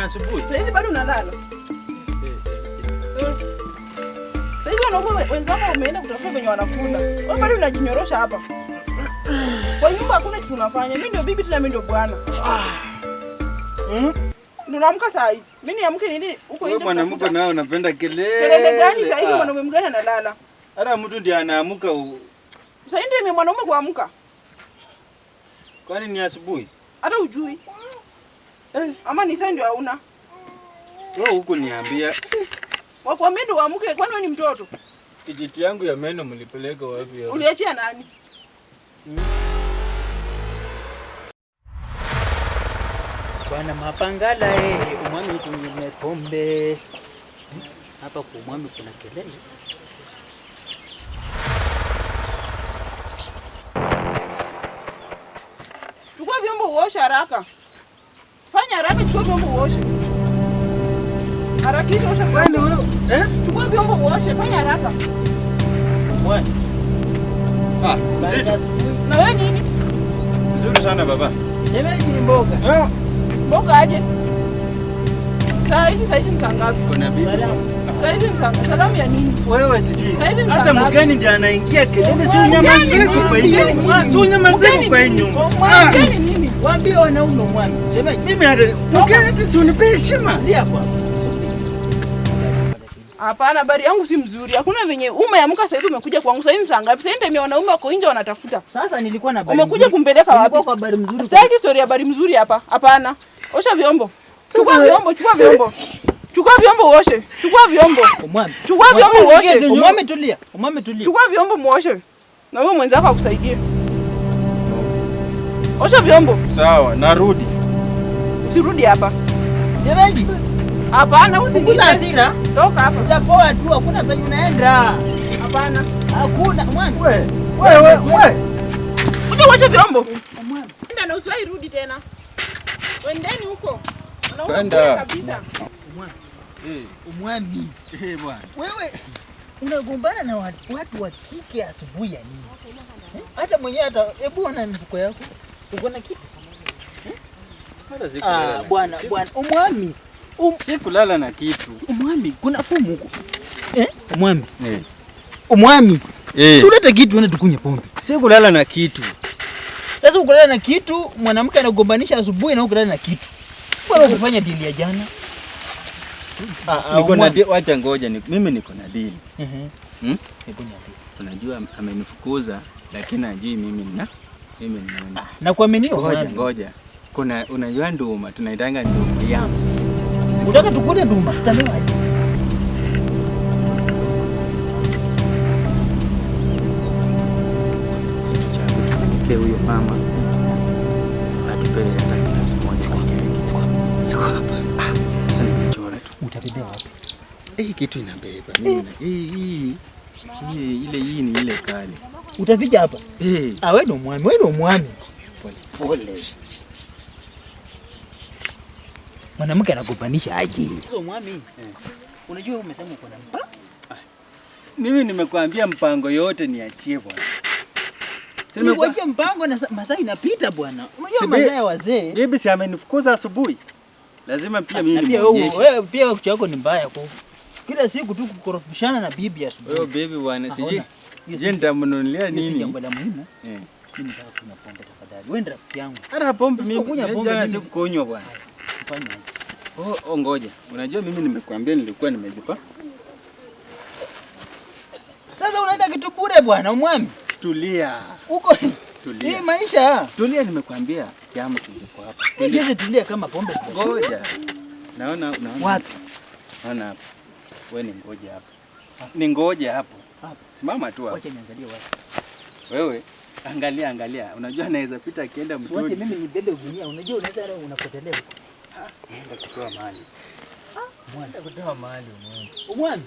Kwani asubuhi? Sasa bado unalala. Sasa wanaume wenzako wameenda kutafuta venye wanakula. Wewe bado unajinyorosha hapa. Kwa nyumba hakuna kitu unafanya. Mimi ndio bibi tena mimi ndio bwana. Hmm? Unaamka saa hii. Mimi niamke nini huko Wewe nje? mwanamke nao unapenda kelele. Kelele gani saa hii mwanaume mgani analala? Hata mtu ndiye anaamka. u- Sasa ndio mwanaume kuamka. Kwani ni asubuhi? Hata ujui. Eh, ama ni saa ndio hauna. Wewe huku niambia Wakwambia ndio uamke kwani wewe ni mtoto? kijiti yangu ya meno mlipeleka wapi? hapo? Uliachia nani? Bwana Mapangala eh, umwami tunyime pombe. Hapa kwa umwami kuna kelele. Chukua vyombo uosha haraka. Fanya haraka, chukua vyombo uoshe. Harakisha osha Kwani vyombo. wewe eh? Chukua vyombo uoshe, fanya haraka. Wewe. Ah, mzito. Na wewe nini? Mzuri sana baba. Shemeji ni mboga. Ah, Mboga aje? Saa hizi saa hizi ni kuna bibi. Salamu. Saa hizi ni? Salamu ya nini? Wewe sijui. Hata mgeni ndiye anaingia kelele, si Mgeni, kwa hiyo. Si unyamaziko kwa hiyo mgeni, Waambie wanaume. Shemeji, Mimi hata si unipe heshima. Ndio kwa. Hapana, habari yangu si mzuri. Hakuna venye umeamka saa hizi umekuja kwangu. Saa hizi ni saa ngapi? Saa hizi ndio wanaume wako nje wanatafuta. Sasa nilikuwa na habari Umekuja kumpeleka Nilikuwa wapi? kwa habari mzuri. Sitaki story ya habari mzuri hapa. Hapana. Osha vyombo. Chukua Sasa- vyombo, chukua vyombo. Chukua vyombo uoshe. Chukua vyombo. Umwami. Chukua vyombo uoshe. Umwami tulia. Umwami tulia. Chukua vyombo muoshe. Na wewe mwenzako akusaidie. Osha vyombo. Sawa, narudi. Usirudi hapa. Shemeji, Hapana, usirudi. hasira. Toka hapa. Utapoa tu, hakuna penye unaenda. Hapana. Hakuna mwana. We, wewe, wewe. we. Kuja uoshe vyombo. Mwana. Nenda na usiwahi rudi tena. Wendeni huko. Kwenda. kabisa. Umwami. Eh, Umwami. eh, bwana. Wewe unagombana na watu, wa kike asubuhi ya nini? Hata mwenyewe hata hebu ona mifuko yako. Uko na kitu? Ah, bwana bwana, umwami. Um, Sikulala na kitu. umwami, kuna fumu huko. Eh? Umwami. Eh. Umwami. Eh. Si ulete kitu uende tukunye pombe. Sikulala na kitu. Sasa ukulala na kitu, mwanamke anagombanisha asubuhi na ukulala na kitu. Bora ukufanya dili ya jana. Ah, ah, Niko na wacha ngoja ni, mimi niko na dili. Mhm. Niambie. Unajua amenifukuza lakini ajui mimi nina mimi ni nani. Ah, na kuaminiwa. Ngoja ngoja. Kuna unajua nduma tunaitanga nduma yams. Unataka tukule nduma, tutalewa aje? Kitu changu tumpelekee huyo mama. Atupe hata glasi moja kwa keki. Siko hapa. Ah, sasa nimechora tu. Utabebea wapi? Hii kitu inabeba. Mimi hii hii hii ile hii ni ile kali. Utafika hapa? Eh, Ah, wewe ndo mwami, wewe ndo mwami. pole pole. Mwanamke anakupanisha aje? Sio mwami. Unajua wewe umesema uko na mpa? Mimi nimekuambia mpango yote niachie bwana. Nikuachia mpango na sa- masaa inapita bwana. Unajua masaa ya wazee. Bibi si amenifukuza asubuhi. Lazima pia mimi nimwonyeshe. pia wewe pia kuchako ni mbaya kwa kila siku tu kukorofishana na bibi Wewe asubuhi. bibi bwana siji. Je, nitamnunulia nini? jambo la muhimu. Eh. Mimi nataka kunywa pombe tafadhali. Wewe ndio rafiki yangu. Hata pombe mimi kunywa pombe jana siku sikukunywa bwana. Fanya aje? Oh, ngoja. Unajua mimi nimekuambia nilikuwa nimejipa. Sasa unaenda kitu bure bwana, umwami. Tulia. Uko Tulia. hii maisha. Tulia nimekuambia. Jamu ziko hapa. Hii tulia kama pombe. Ngoja. Naona unaona. Wapi? Naona hapa. Wewe ni ngoja hapo. Ni ngoja hapo. Hapo. Simama tu hapo. Wacha niangalie wapi. Wewe angalia angalia. Unajua anaweza pita akienda mtoni. Wacha mimi nibebe gunia. Unajua unaweza leo unapotelea. huko. Nenda kutoa mali. Mwana. Naenda kutoa mali mwana. Mwana.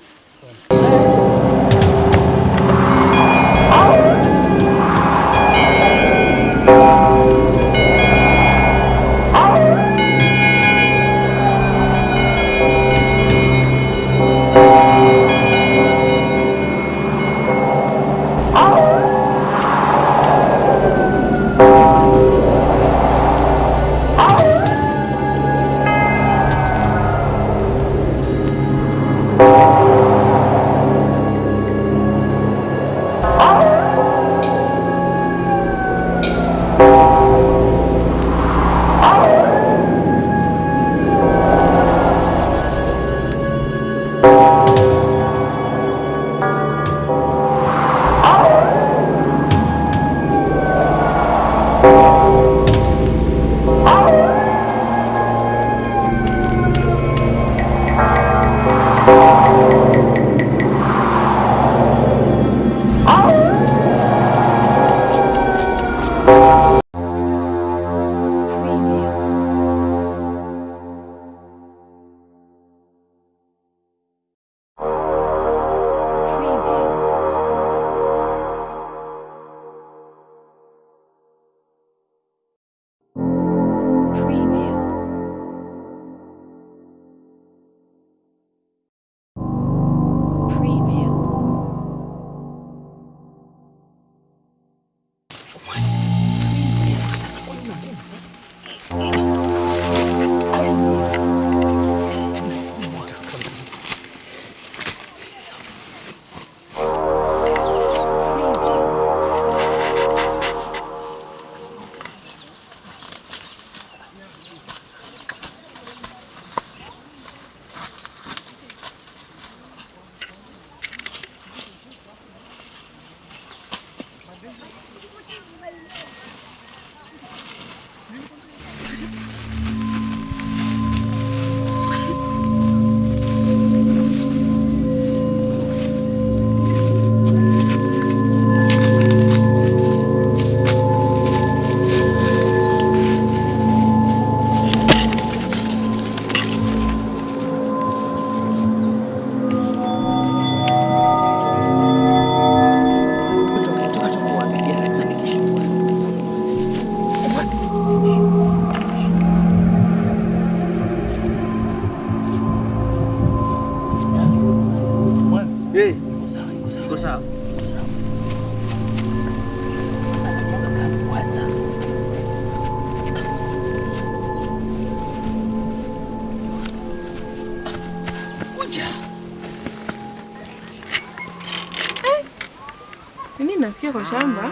Nasikia kwa shamba.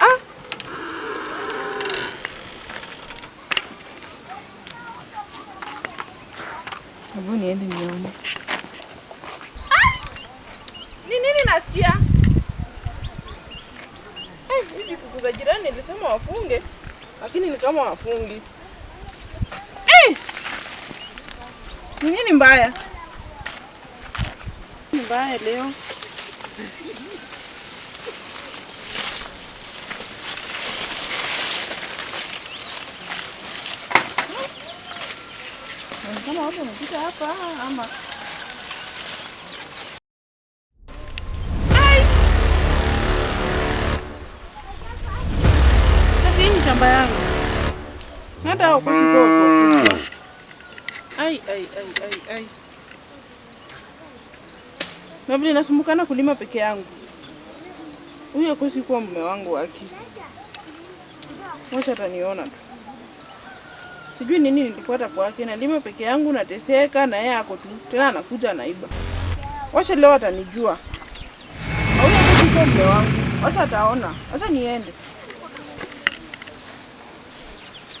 Ah! Hebu niende nione. Ni nini nasikia? Eh, hizi kuku za jirani nilisema wafunge, lakini ni kama wafungi. Eh! Ni nini mbaya? Mbaya leo. Na Kama hapa ama. Na vile nasumbukana kulima peke yangu. Huyo kosi kuwa mume wangu wake. Wacha ataniona tu. Sijui nini nilifuata kwake, nalima peke yangu, nateseka na yeye ako tu. Tena anakuja anaiba. Wacha leo atanijua. Na Huyo kusi kuwa wangu. Wacha ataona. Wacha niende.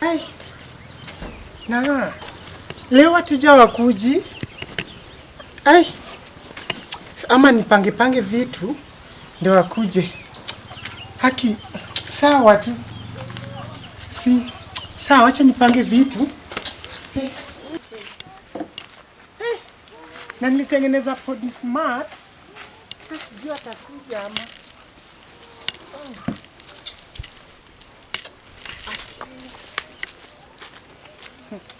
Hey. Na leo wateja wakuji. Ai. Ama nipange pange vitu ndio wakuje. Haki sawa tu. Si sawa, acha nipange vitu. Hey. Hey. Na nilitengeneza this Smart. Sasa sijui atakuja ama. mabwana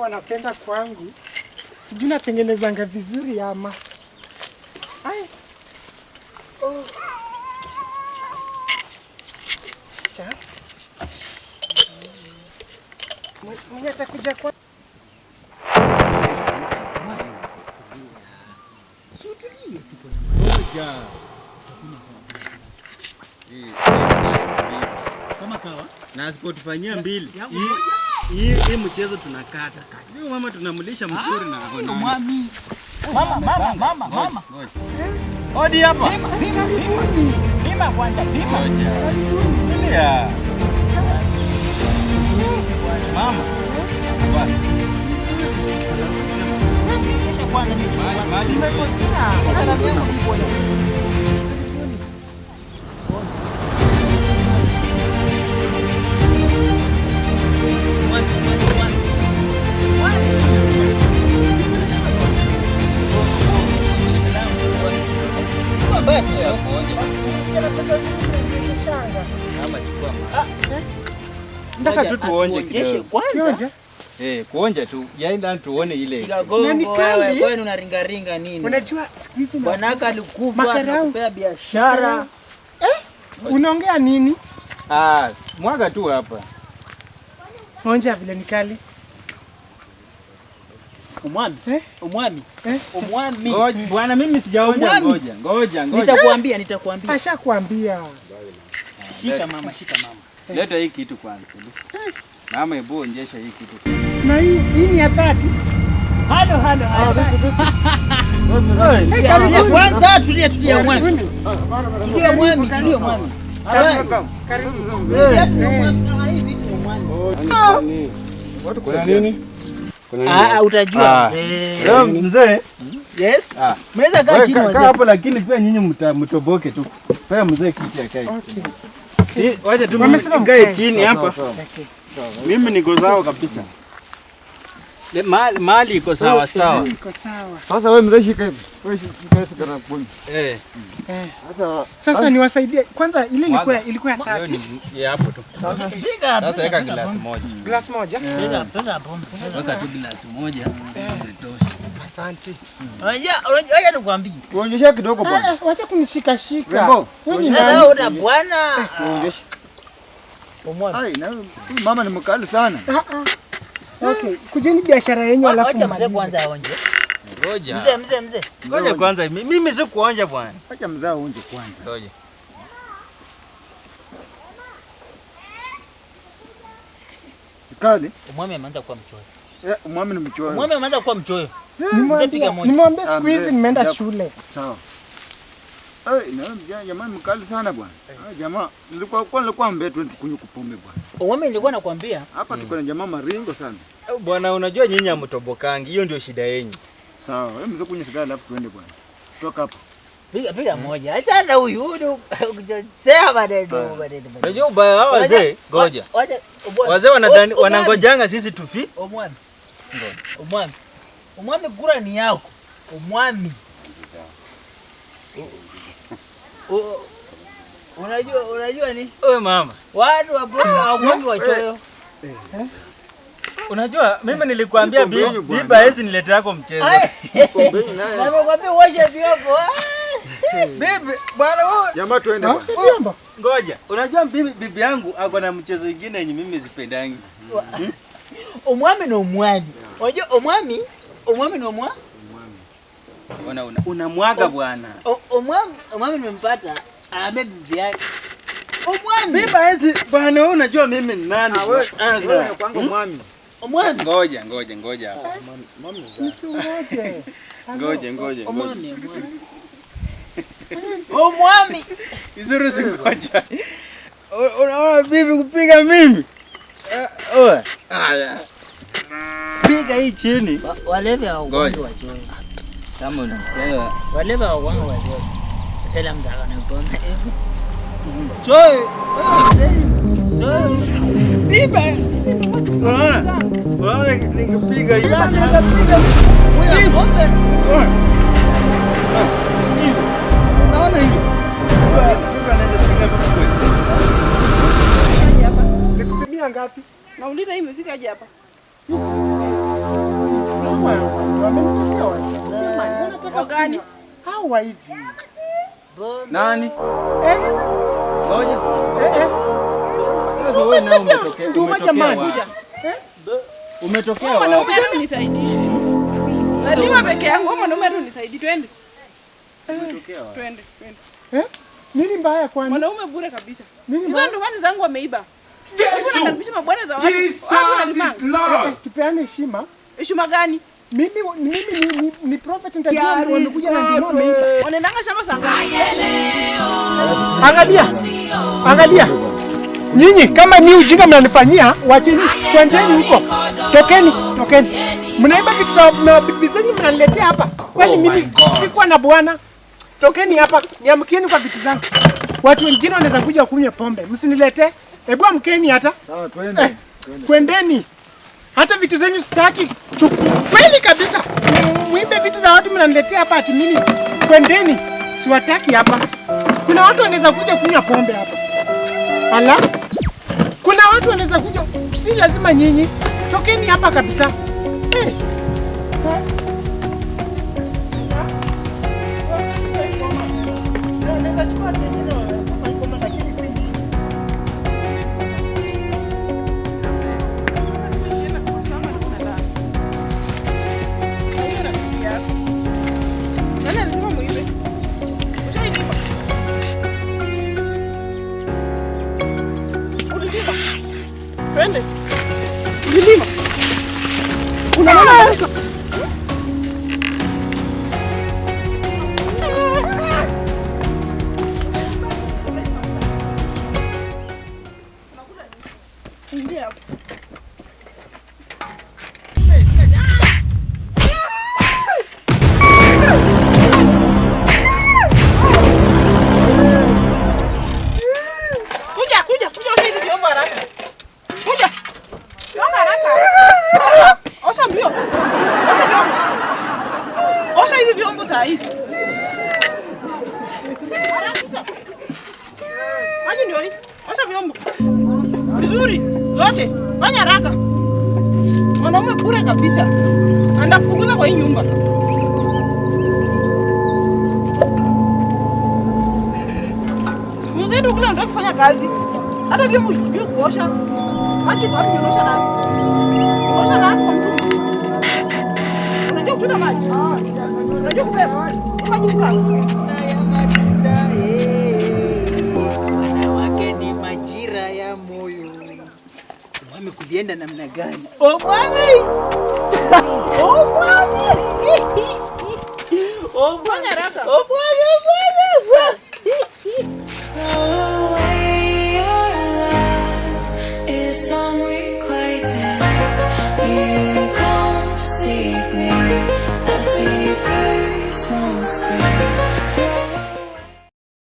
wanapenda kwangu, sijui natengenezanga vizuri ama Ai. Oh. Cha. Mwenye atakuja kwa Kama kawa. na asipotufanyia mbili hii- hii mchezo tunakata huyu mama tunamlisha mzuri na Ndo mwami. Mama, mama, mama, mama. Ngoja. Odi hapa. Pima, pima, pima. Pima kwanza, pima. Ya. Mama. Kesha kwanza, kesha kwanza. Kesha Tuonje kidogo. kwanza. Eh, kuonja tu. Yaani tuone ile. Na ni Gongo kali. wewe, kwani unaringaringa nini? Unajua siku hizi na- Bwanaka alikufa akakupea biashara. unaongea nini? Ah, mwaga tu hapa. Onja vile ni kali. Umwami. Eh? Umwami. Eh? Umwami. Ngoja bwana mimi sijaonja ngoja. Ngoja, ngoja. Nitakwambia, nitakwambia. Ashakwambia. Shika mama, shika mama. Leta hii kitu kwanza. Mama, hebu onyesha hii kitu. Na hii hii ni ya dhati. Halo, halo, halo. Ya karibuni. Kwanza tulia, tulia mwami. Tulia mwami, tulia mwami. Karibu. Ah. Kuna nini? Ah, ah, utajua Ah. mzee. Leo mzee. Yes. Ah. Kaa chini hapo lakini pia nyinyi mtoboke tu. Pea mzee kiti akae. Okay. Si, wacha tu mkae chini hapa. Mimi niko sawa kabisa. Le- mahali iko sawa sawa. Iko sawa. Sasa wewe mzee shika hivi. Wewe shika hivi kana kuni. Eh. Eh. Sasa Sasa niwasaidie. Kwanza ile ilikuwa ilikuwa ya 30. ni ya hapo tu. Piga, Sasa weka glass moja. Glass moja. piga, piga hapo. Weka tu glass moja. Itosha. Asante. Unajua, unajua, nikwambie. Uonyeshe kidogo bwana. Eh, wacha kunishika shika. Rembo, Wewe ni nani? una bwana. Uonyeshe. Pomwani. Ai, na huyu mama ni mkali sana. Ah, ah. Okay, kujeni biashara yenyu alafu Wacha mzee kwanza aonje. Ngoja. Mzee, mzee, mzee. Ngoja kwanza, mi- mimi sikuonja bwana. Acha mzee aonje kwanza. Ngoja. Kali. Umwami ameanza kuwa mchoyo. Eh, mwami ni mchoyo. Umwami ameanza kuwa mchoyo. Ah, siku hizi nimeenda shule. Sawa. Eh, na jamaa jamaa mkali sana bwana. Ah, jamaa nilikuwa kwa nilikuwa mbele tu kunywa kupombe bwana. Umwami nilikuwa nakwambia Hapa tuko na jamaa maringo sana. Bwana, unajua nyinyi hamtobokangi, hiyo ndio shida yenyu. Sawa, wewe mzee kunywa sigara alafu tuende bwana. Toka hapa. piga piga moja. Acha na huyu huyu ukijosea maneno maneno. Unajua ubaya wao wazee, ngoja. Wazee wanadhani wanangojanga sisi tufi. Umwami. Umwami. Umwami gura ni yako. omwami Unajua unajua ni Wewe mama, watu wa Bongo hawakuangi wachoyo. unajua mimi nilikwambia bibi bibi hawezi niletea yako mchezo. Nimekwambia uoshe vyombo. Bibi, bwana wewe Jamaa tuende bwana. Ngoja. Unajua bibi bibi yangu ako na mchezo mwingine yenye mimi sipendangi. Omwami na omwami. Unajua umwami umwami ni umwa Una una unamwaga bwana. Omwami umwami nimempata ame bibi yake. Omwami. Bibi hizi bwana, wewe unajua mimi ni nani? Ah, wewe wewe kwangu mwami. Omwami. Ngoja, ngoja, ngoja. Msingoje. Ngoja, ngoja, ngoja. Omwami omwami. Omwami. Izuru singoja. Unaona bibi kupiga mimi? Oh. Ah. Piga hii chini. Wa- walevi wa Ngoja. wachoyo. Kama unasikia. Walevi hawakuangi wachoyo. Kila mtu akana pombe. Choyo. Choyo. Dipe. Unaona? Unaona nikipiga hii. Unaona nikipiga. Ah, hivi. Unaona hiyo? Dipe, dipe anaweza piga vitu kweli. Nikupimia ngapi? Nauliza hii imefika aje hapa? Wagani? Hawa hivi. Nani? Eh, Ngoja. eh, eh. Sasa wewe nao umetokea. Nduma jamani. Eh? Umetokea wapi? mwanaume unisaidie. Lazima peke yangu, mwanaume unisaidie. Twende. Umetokea wapi? Twende, twende. Eh? Nini mbaya kwani? Mwanaume bure kabisa. Nini Hizo mbaya? ndomani zangu wameiba. Eh, Tupeane heshima. Heshima gani? Mimi mimi ni, ni, ni prophet nitajua wamekuja na ndio wameiba. Wanaendanga shamba saa ngapi? Angalia. Angalia. Nyinyi kama ni ujinga mnanifanyia, wacheni twendeni huko. Tokeni, tokeni. Mnaiba vitu za na bibi zenyu mnaniletea hapa. Kwani mimi sikuwa na bwana? Tokeni hapa, niamkieni kwa vitu zangu. Watu wengine wanaweza kuja kunywa pombe, msinilete Hebu amkeni hata. Sawa, twende. Eh, kwendeni. Hata vitu zenyu sitaki. Kweli kabisa. Mwibe vitu za watu mnaniletea hapa ati mimi. Kwendeni. Siwataki hapa. Kuna watu wanaweza kuja kunywa pombe hapa. Ala. Kuna watu wanaweza kuja, si lazima nyinyi. Tokeni hapa kabisa. Hey. Thank chukua Nani? Nani kwa mtu? Unajua kuchota maji? Unajua kubeba? Eh. Wanawake ni majira ya moyo. Mwame kulienda namna gani? Oh mwame! Oh mwame!